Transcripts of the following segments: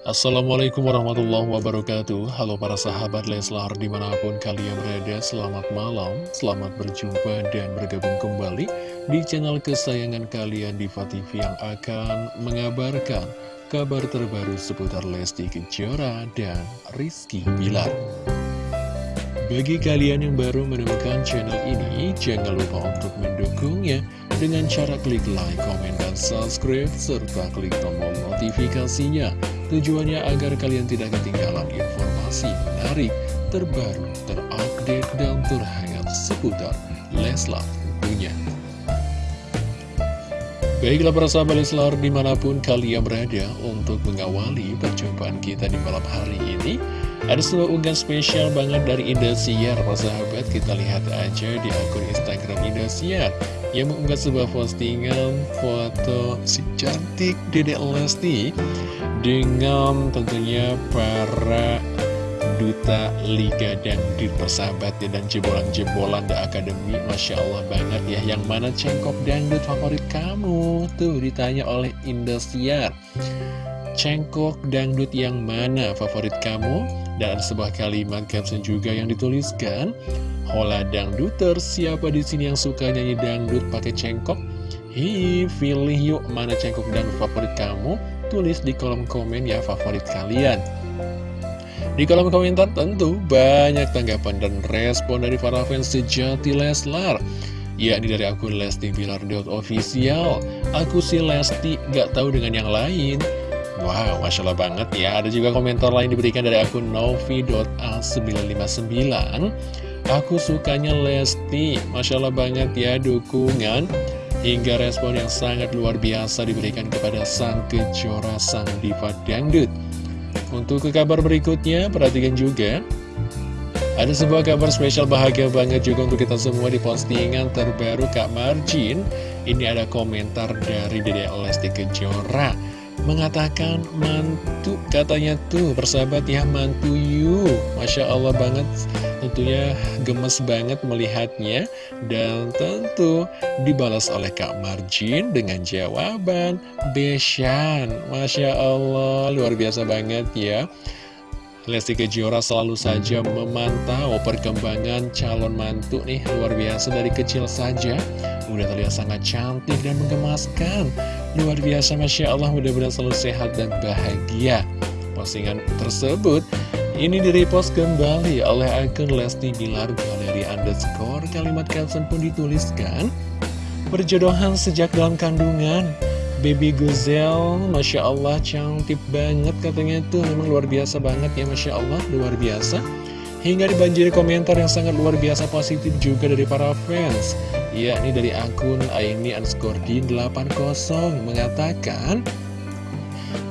Assalamualaikum warahmatullahi wabarakatuh. Halo para sahabat Leslar di mana pun kalian berada Selamat malam, selamat berjumpa dan bergabung kembali Di channel kesayangan kalian Diva TV yang akan mengabarkan Kabar terbaru seputar Lesti Kejora dan Rizky Bilar. Bagi kalian yang baru menemukan channel ini Jangan lupa untuk mendukungnya Dengan cara klik like, komen, dan subscribe Serta klik tombol notifikasinya Tujuannya agar kalian tidak ketinggalan informasi menarik, terbaru, terupdate, dan terhangat seputar Leslar tentunya. Baiklah para sahabat Leslar di mana pun kalian berada untuk mengawali perjumpaan kita di malam hari ini Ada sebuah unggahan spesial banget dari Indosiar para sahabat Kita lihat aja di akun Instagram Indosiar Yang mengunggah sebuah postingan foto si cantik Dedek Lesti dengan tentunya para duta Liga Dangdut persahabat dan jebolan-jebolan The Academy. Masya Allah banget ya yang mana cengkok dangdut favorit kamu? Tuh ditanya oleh Indosiar. Cengkok dangdut yang mana favorit kamu dan sebuah kalimat caption juga yang dituliskan Hola dangduter. Siapa di sini yang suka nyanyi dangdut pakai cengkok? Hi, pilih yuk mana cengkok dangdut favorit kamu. Tulis di kolom komen ya favorit kalian. Di kolom komentar tentu banyak tanggapan dan respon dari para fans sejati Leslar yakni dari akun Lesti Bilar official. Aku si Lesti gak tahu dengan yang lain Wow, Masya Allah banget ya. Ada juga komentar lain diberikan dari akun Novi.a959 Aku sukanya Lesti. Masya Allah banget ya dukungan. Hingga respon yang sangat luar biasa diberikan kepada sang kejora sang diva dangdut. Untuk ke kabar berikutnya, perhatikan juga. Ada sebuah kabar spesial bahagia banget juga untuk kita semua di postingan terbaru Kak Marjin. Ini ada komentar dari Dede Lesti Kejora Mengatakan mantu katanya tuh persahabat ya mantu you Masya Allah banget Tentunya gemes banget melihatnya dan tentu dibalas oleh Kak Marjin dengan jawaban Beshan. Masya Allah, luar biasa banget ya. Lesti Kejora selalu saja memantau perkembangan calon mantu nih luar biasa dari kecil saja udah terlihat sangat cantik dan menggemaskan luar biasa Masya Allah mudah-mudahan selalu sehat dan bahagia. Postingan tersebut ini direpost kembali oleh akun Lesti Bilar. Galeri underscore Kalimat caption pun dituliskan Berjodohan sejak dalam kandungan. Baby Guzel, Masya Allah cantik banget katanya itu. Memang luar biasa banget ya Masya Allah, luar biasa. Hingga dibanjiri komentar yang sangat luar biasa positif juga dari para fans yakni dari akun Aini underscore 80 mengatakan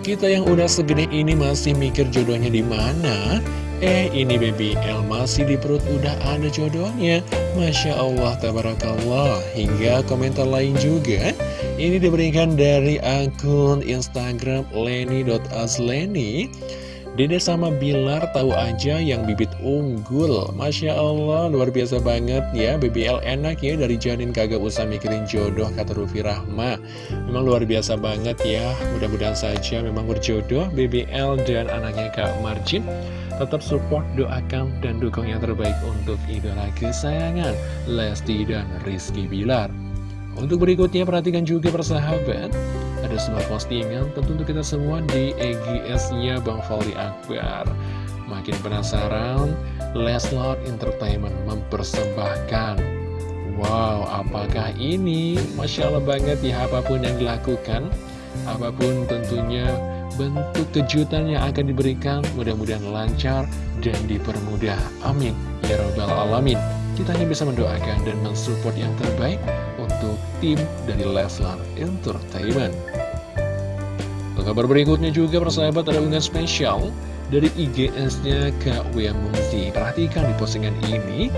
kita yang udah segede ini masih mikir jodohnya di mana? Eh, ini baby L masih di perut udah ada jodohnya. Masya Allah, tabarakallah. Hingga komentar lain juga. Ini diberikan dari akun Instagram leni.asleni. Dede sama Bilar tahu aja yang bibit unggul. Masya Allah luar biasa banget ya. BBL enak ya dari janin kagak usah mikirin jodoh kata Rufi Rahma. Memang luar biasa banget ya. Mudah-mudahan saja memang berjodoh BBL dan anaknya Kak Marjin. Tetap support, doakan, dan dukung yang terbaik untuk idola kesayangan Lesti dan Rizky Bilar. Untuk berikutnya perhatikan juga persahabat ada sebuah postingan tentu untuk kita semua di EGS-nya Bang Fali Akbar. Makin penasaran, Leslar Entertainment mempersembahkan. Wow, apakah ini? Masya Allah banget ya, apa pun yang dilakukan, apa pun tentunya bentuk kejutan yang akan diberikan, mudah-mudahan lancar dan dipermudah. Amin. Ya Rabbal Alamin. Kita hanya bisa mendoakan dan mensupport yang terbaik untuk tim dari Leslar Entertainment. Kabar berikutnya juga persahabat ada unggahan spesial dari IGS-nya Kak Wia. Perhatikan di postingan ini,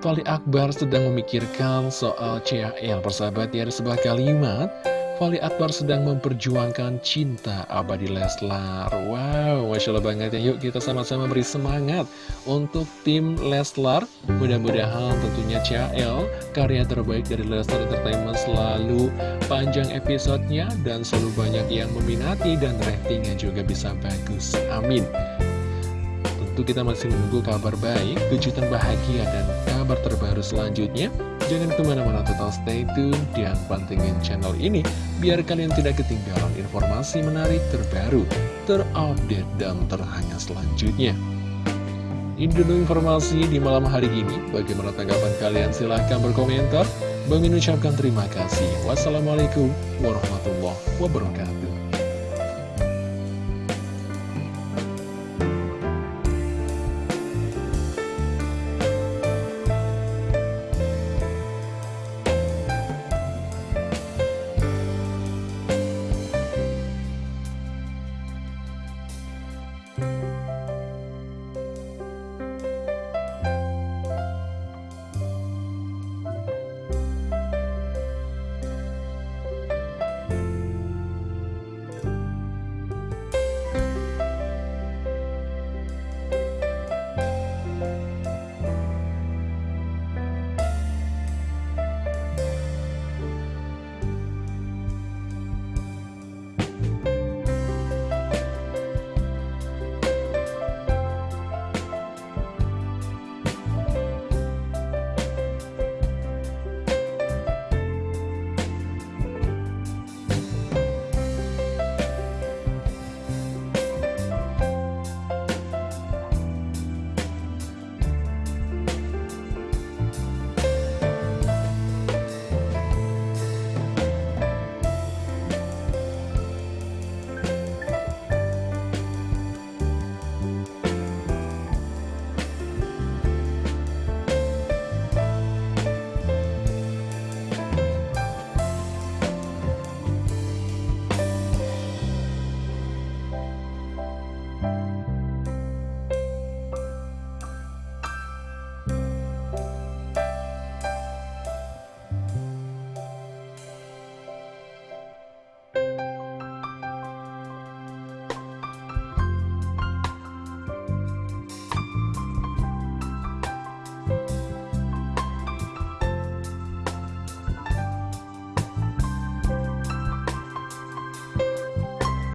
Fali Akbar sedang memikirkan soal CHL persahabat ya ada sebuah kalimat Fali Akbar sedang memperjuangkan cinta abadi Leslar. Wow, Masya Allah banget ya. Yuk kita sama-sama beri semangat untuk tim Leslar. Mudah-mudahan tentunya CL Karya terbaik dari Leslar Entertainment selalu panjang episodenya Dan selalu banyak yang meminati dan ratingnya juga bisa bagus. Amin. Tentu kita masih menunggu kabar baik, kejutan bahagia, dan kabar terbaru selanjutnya. Jangan ke mana-mana total stay tune dan pantengin channel ini Biar kalian tidak ketinggalan informasi menarik terbaru, terupdate, dan terhangat selanjutnya. Ini dulu informasi di malam hari ini. Bagaimana tanggapan kalian? Silahkan berkomentar. Bang ucapkan terima kasih. Wassalamualaikum warahmatullahi wabarakatuh Bye.